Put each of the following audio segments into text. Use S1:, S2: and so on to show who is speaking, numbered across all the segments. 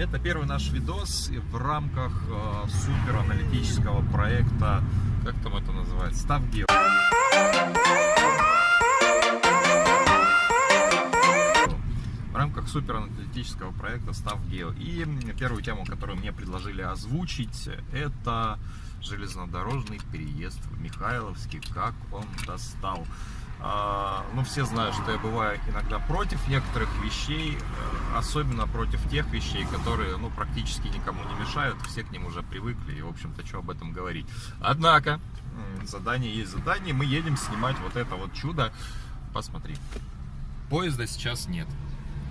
S1: Это первый наш видос в рамках э, супер аналитического проекта, как там это называется, Ставгео. В рамках супер аналитического проекта Ставгео. И первую тему, которую мне предложили озвучить, это железнодорожный переезд в Михайловске, как он достал. Ну, все знают, что я бываю иногда против некоторых вещей, э, особенно против тех вещей, которые, ну, практически никому не мешают, все к ним уже привыкли, и, в общем-то, что об этом говорить. Однако, задание есть задание, мы едем снимать вот это вот чудо, посмотри. Поезда сейчас нет.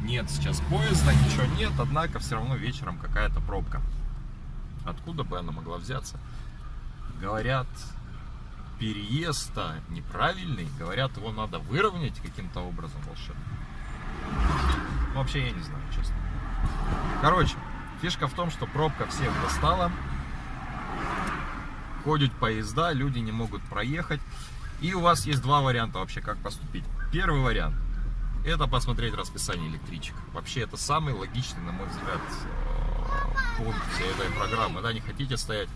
S1: Нет сейчас поезда, ничего нет, однако все равно вечером какая-то пробка. Откуда бы она могла взяться? Говорят, переезд неправильный. Говорят, его надо выровнять каким-то образом волшебным. Вообще я не знаю, честно. Короче, фишка в том, что пробка всех достала. Ходят поезда, люди не могут проехать. И у вас есть два варианта вообще, как поступить. Первый вариант – это посмотреть расписание электричек. Вообще это самый логичный, на мой взгляд, э, пункт всей этой программы. Да, не хотите стоять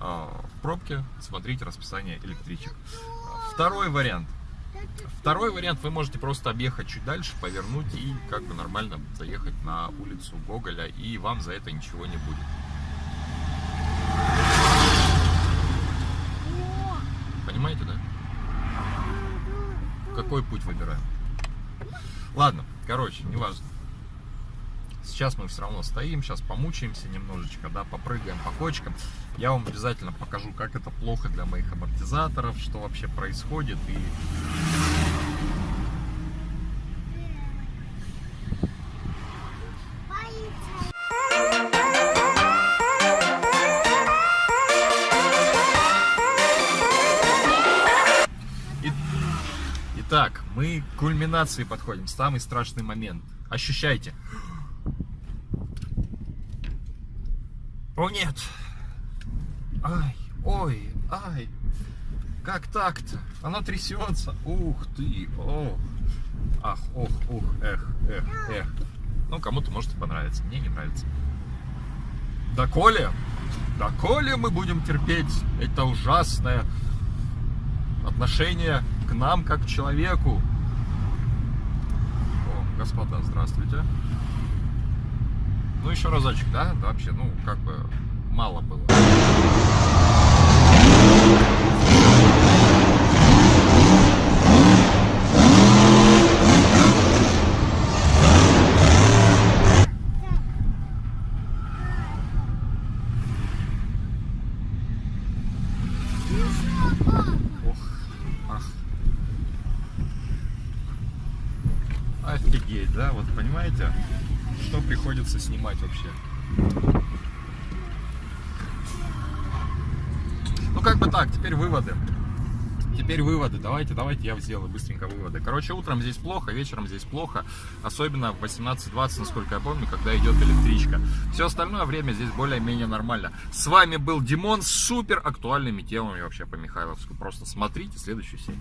S1: в пробке смотреть расписание электричек. Второй вариант. Второй вариант, вы можете просто объехать чуть дальше, повернуть и как бы нормально заехать на улицу Гоголя, и вам за это ничего не будет. Понимаете, да? Какой путь выбираем? Ладно, короче, неважно. Сейчас мы все равно стоим, сейчас помучаемся немножечко, да, попрыгаем по кочкам. Я вам обязательно покажу, как это плохо для моих амортизаторов, что вообще происходит. И... Итак, мы к кульминации подходим, самый страшный момент. Ощущайте. О нет! Ай, ой, ай! Как так-то? Оно трясется. Ух ты, ох. Ах, ох, ух, эх, эх, эх. Ну, кому-то может и понравится, мне не нравится. Да коли, да коли мы будем терпеть это ужасное отношение к нам как к человеку. О, господа, здравствуйте. Ну, еще разочек, да? да? Вообще, ну, как бы мало было. Офигеть, да? Вот понимаете? Что приходится снимать вообще. Ну, как бы так, теперь выводы. Теперь выводы. Давайте, давайте я сделаю быстренько выводы. Короче, утром здесь плохо, вечером здесь плохо. Особенно в 18.20, насколько я помню, когда идет электричка. Все остальное время здесь более-менее нормально. С вами был Димон с супер актуальными темами вообще по Михайловску. Просто смотрите следующую серию.